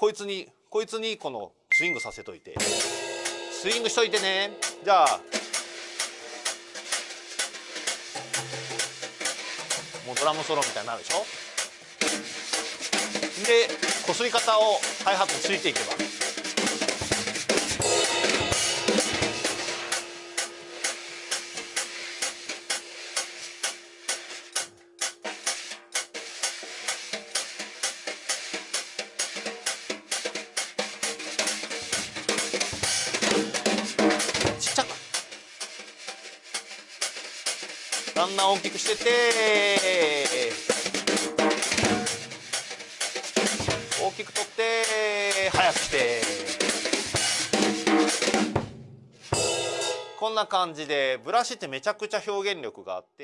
こいつにこいつにこのスイングさせといて。スイングしといてね。じゃあ。もうドラムソロみたいになるでしょ。でこすり方をハイハットついていけば。だんだん大きくしてて。大きく取って速くして。こんな感じでブラシってめちゃくちゃ表現力があって。